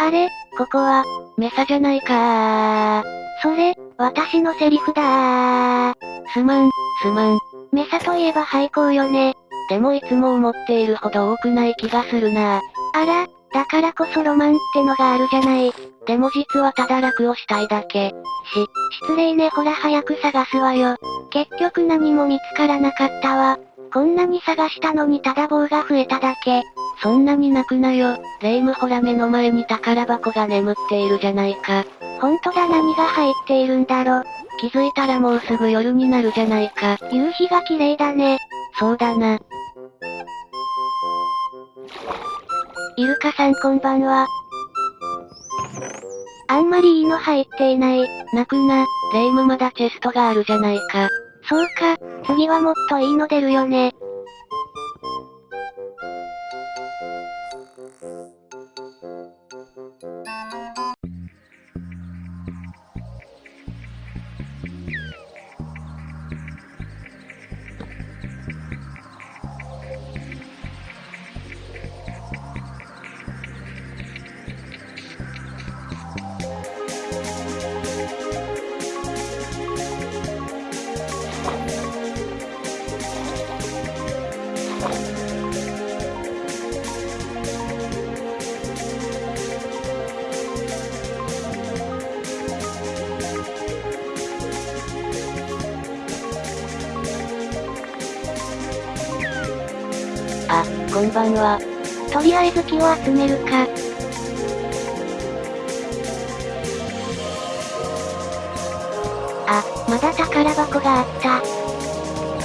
あれ、ここは、メサじゃないかそれ、私のセリフだー。すまん、すまん。メサといえば廃校よね。でもいつも思っているほど多くない気がするなあら、だからこそロマンってのがあるじゃない。でも実はただ楽をしたいだけ。し、失礼ねほら早く探すわよ。結局何も見つからなかったわ。こんなに探したのにただ棒が増えただけ。そんなに泣くなよ。レイムほら目の前に宝箱が眠っているじゃないか。ほんとだ何が入っているんだろ。気づいたらもうすぐ夜になるじゃないか。夕日が綺麗だね。そうだな。イルカさんこんばんは。あんまりいいの入っていない。泣くな、レイムまだチェストがあるじゃないか。そうか、次はもっといいの出るよね。あ、こんばんは。とりあえず木を集めるか。あ、まだ宝箱があった。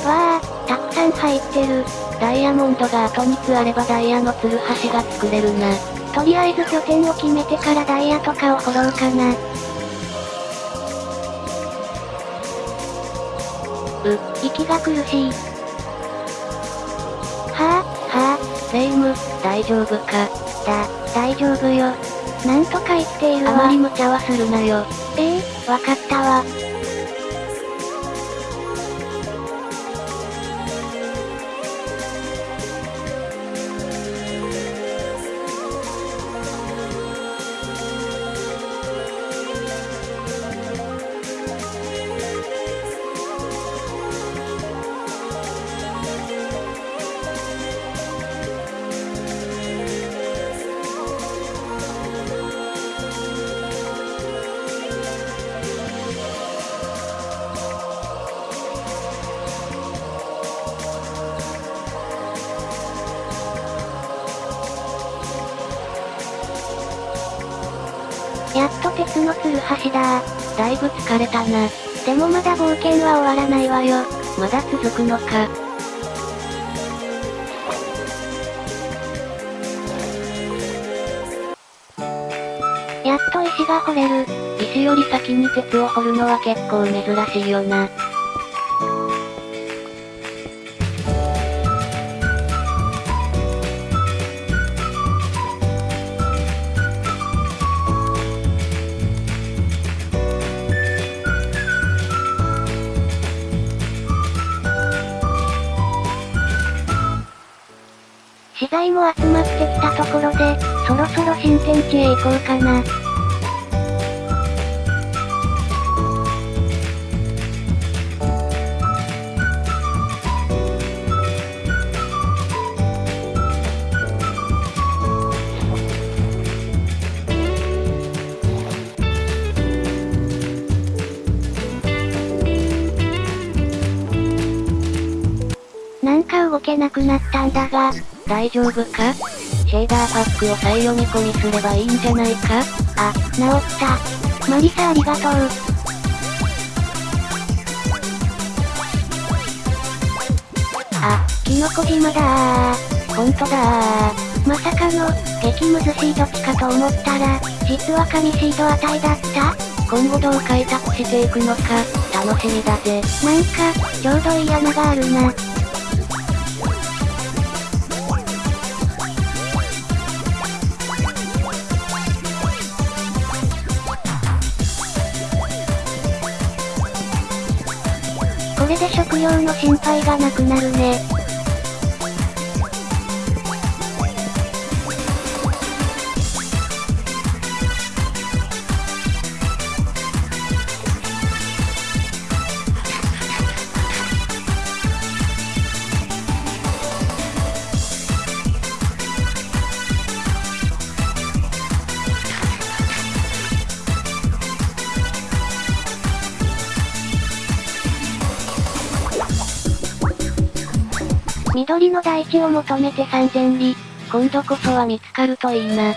わあ、たくさん入ってる。ダイヤモンドがあと3つあればダイヤのツルハシが作れるな。とりあえず拠点を決めてからダイヤとかを掘ろうかな。う、息が苦しい。はぁ、レイム、大丈夫か。だ、大丈夫よ。なんとか生きているわ。あまり無茶はするなよ。ええー、わかったわ。鉄のツルハシだだいぶ疲れたな。でもまだ冒険は終わらないわよ。まだ続くのか。やっと石が掘れる。石より先に鉄を掘るのは結構珍しいよな。も集まってきたところで、そろそろ新天地へ行こうかな。なんか動けなくなったんだが、大丈夫か？シェーダーパックを再読み込みすればいいんじゃないか？あ、治った。マリサありがとう。あ、キノコ島だー。ほんとだー。まさかの、激ムズシード地かと思ったら、実は神シード値だった今後どう開拓していくのか、楽しみだぜ。なんか、ちょうどいい穴があるな。で食料の心配がなくなるね。緑の大地を求めて三千里。今度こそは見つかるといいな。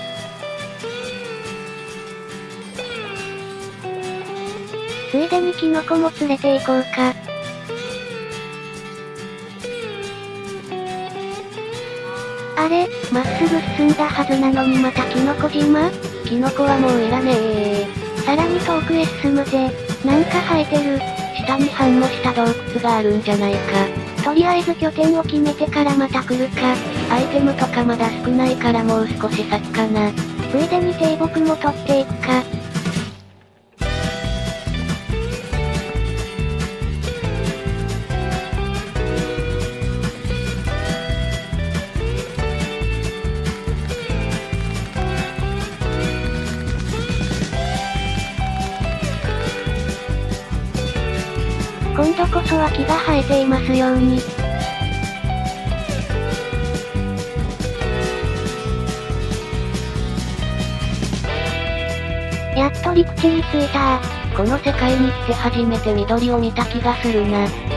ついでにキノコも連れて行こうか。あれ、まっすぐ進んだはずなのにまたキノコ島？キノコはもういらねえさらに遠くへ進むぜ。なんか生えてる。下に反応した洞窟があるんじゃないか。とりあえず拠点を決めてからまた来るか。アイテムとかまだ少ないからもう少し先かな。ついでに低木も取っていくか。は木が生えていますように。やっと陸地に着いたこの世界に来て初めて緑を見た気がするな。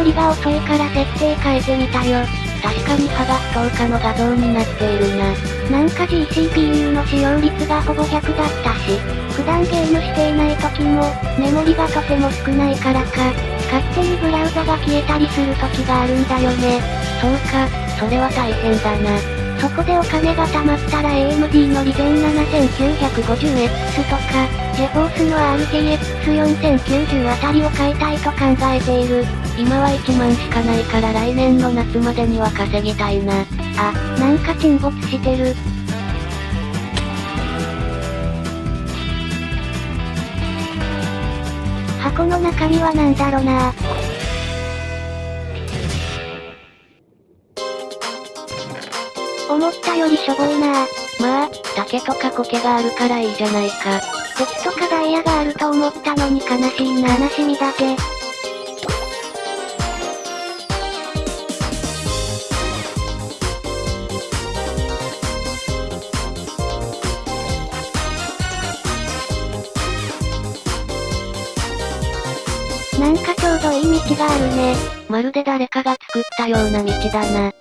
処理が遅いから設定変えてみたよ。確かに歯が不透過の画像になっているな。なんか GCPU の使用率がほぼ100だったし、普段ゲームしていない時も、メモリがとても少ないからか、勝手にブラウザが消えたりする時があるんだよね。そうか、それは大変だな。そこでお金が貯まったら AMD のリゼン 7950X とか、ジェフォースの RTX4090 あたりを買いたいと考えている。今は1万しかないから来年の夏までには稼ぎたいな。あ、なんか沈没してる。箱の中身は何だろな思ったよりしょぼいなまあ、竹とか苔があるからいいじゃないか。鉄とかダイヤがあると思ったのに悲しいな悲しみだけ。なんかちょうどいい道があるね。まるで誰かが作ったような道だな。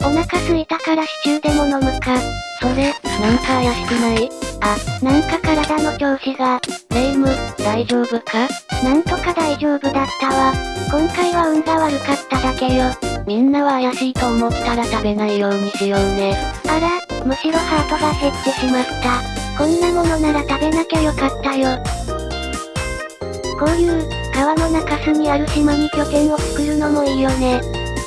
お腹すいたからシチューでも飲むか。それ、なんか怪しくないあ、なんか体の調子が。レイム、大丈夫か？なんとか大丈夫だったわ。今回は運が悪かっただけよ。みんなは怪しいと思ったら食べないようにしようね。あら、むしろハートが減ってしまった。こんなものなら食べなきゃよかったよ。こういう、川の中州にある島に拠点を作るのもいいよね。っ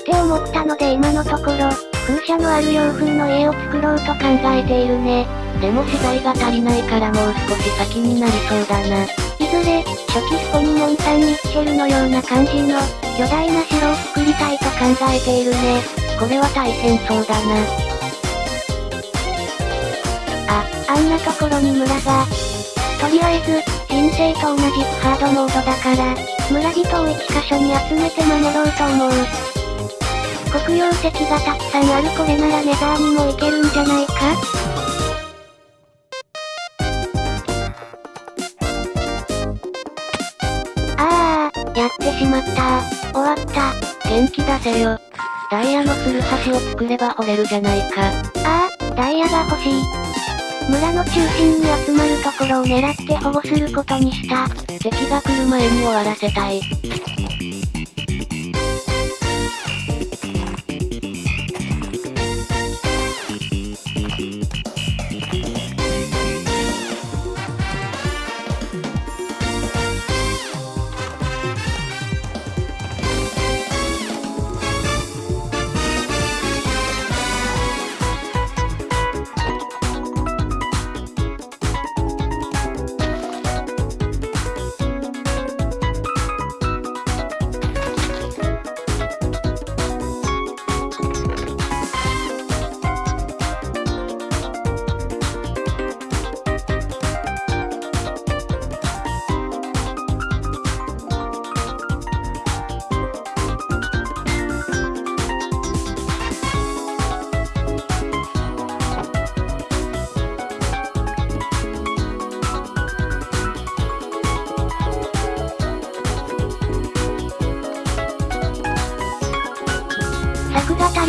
て思ったので今のところ、風車のある洋風の家を作ろうと考えているね。でも資材が足りないからもう少し先になりそうだな。ずれ、初期スコニモンサンミッチェルのような感じの、巨大な城を作りたいと考えているね。これは大変そうだな。あ、あんなところに村が。とりあえず、人生と同じくハードモードだから、村人を一箇所に集めて守ろうと思う。黒曜石がたくさんあるこれならネザーにも行けるんじゃないか？やった終わった。元気出せよ。ダイヤのツルハシを作れば掘れるじゃないか。ああ、ダイヤが欲しい。村の中心に集まるところを狙って保護することにした。敵が来る前に終わらせたい。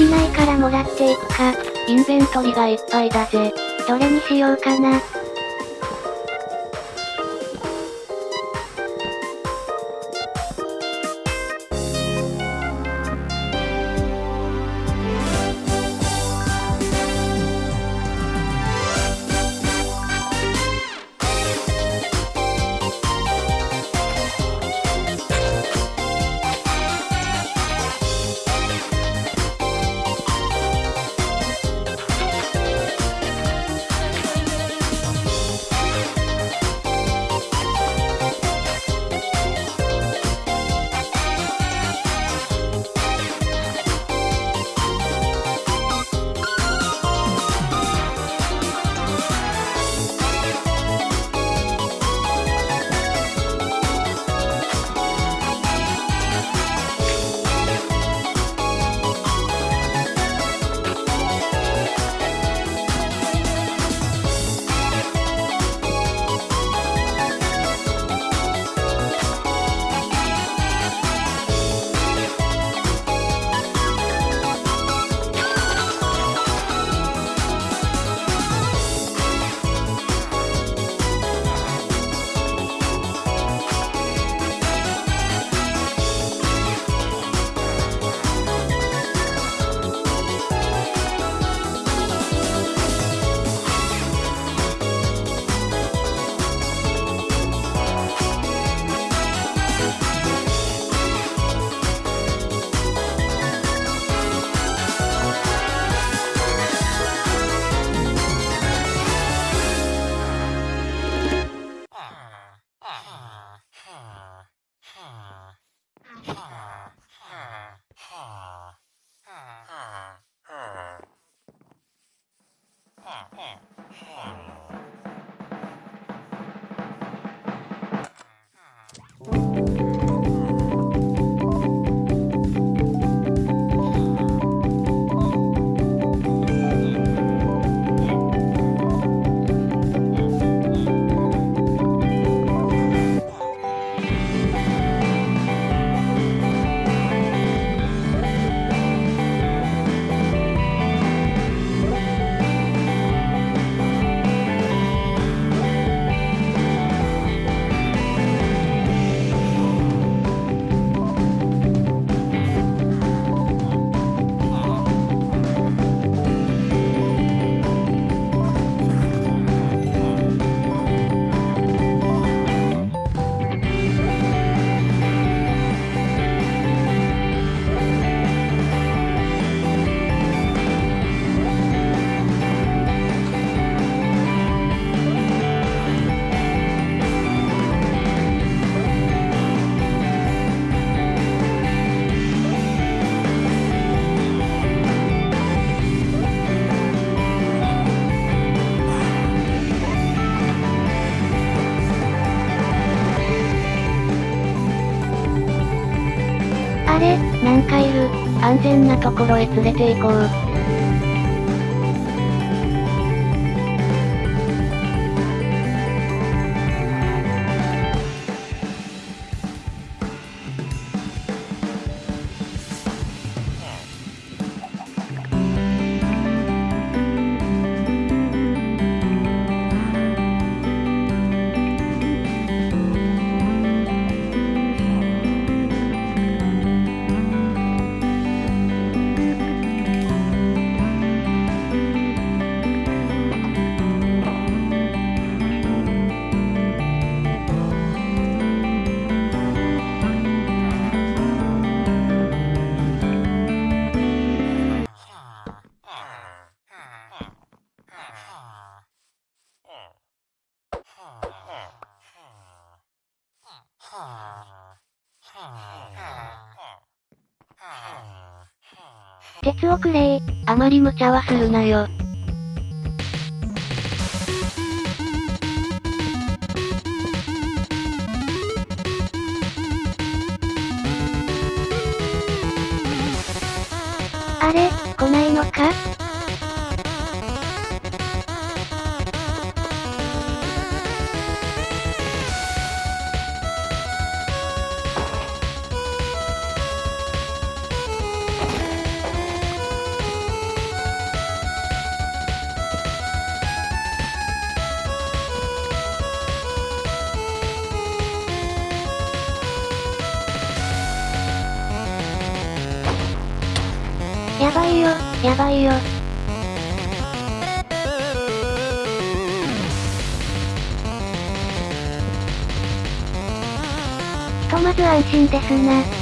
りないからもらっていくか。インベントリがいっぱいだぜ。どれにしようかな。安全なところへ連れて行こう。鉄をくれあまり無茶はするなよ。やばいよ、やばいよ。ひとまず安心ですな。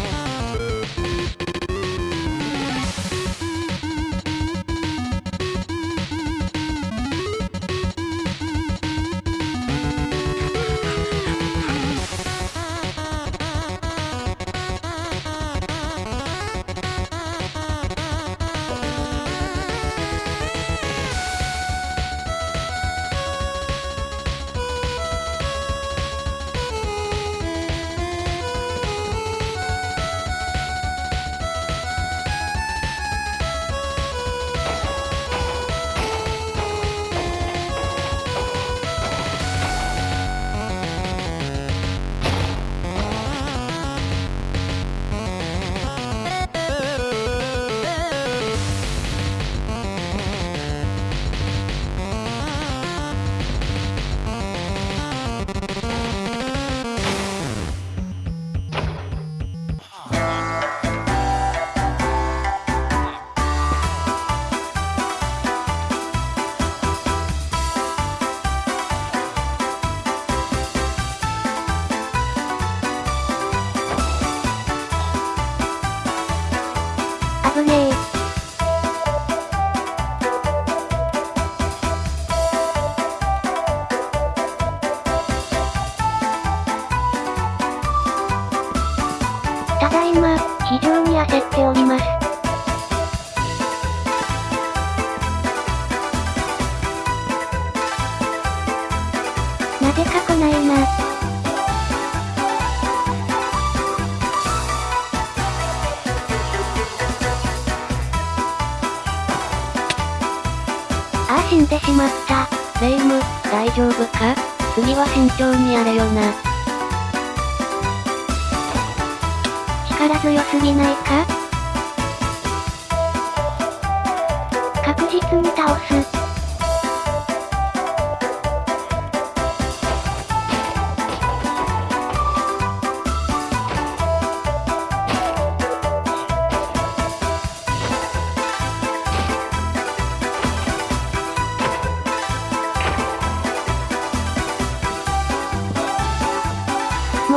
死んでしまった。レイム、大丈夫か？次は慎重にやれよな。力強すぎないか？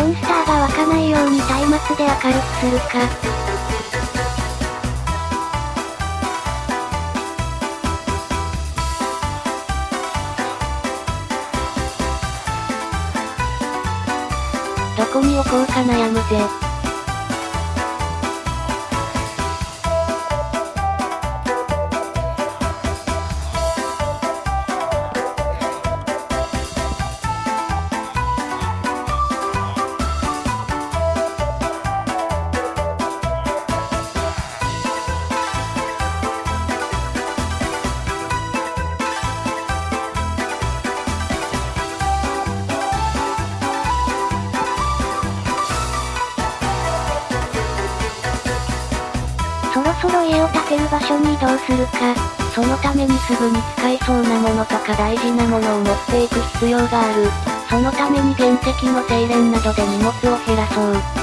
モンスターが湧かないように松明で明るくするか。どこに置こうか悩むぜ。そろそろ家を建てる場所に移動するか。そのためにすぐに使えそうなものとか大事なものを持っていく必要がある。そのために原石の精錬などで荷物を減ら。そう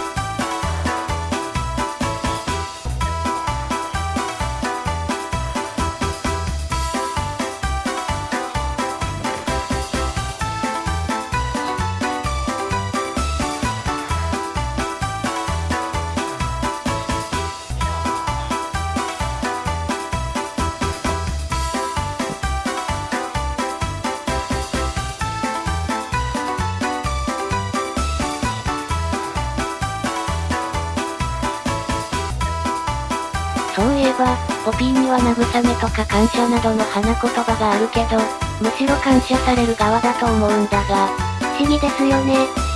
ピーには慰めとか感謝などの花言葉があるけど、むしろ感謝される側だと思うんだが、不思議ですよね。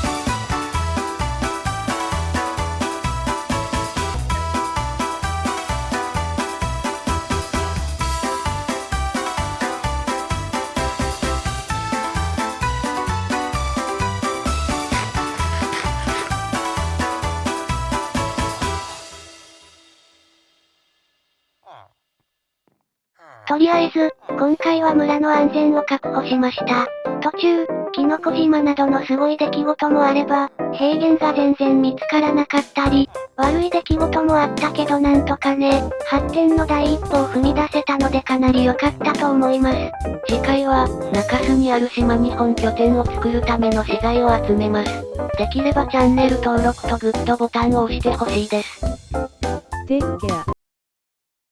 とりあえず、今回は村の安全を確保しました。途中、キノコ島などのすごい出来事もあれば、平原が全然見つからなかったり、悪い出来事もあったけどなんとかね、発展の第一歩を踏み出せたのでかなり良かったと思います。次回は、中洲にある島に本拠点を作るための資材を集めます。できればチャンネル登録とグッドボタンを押してほしいです。Take care.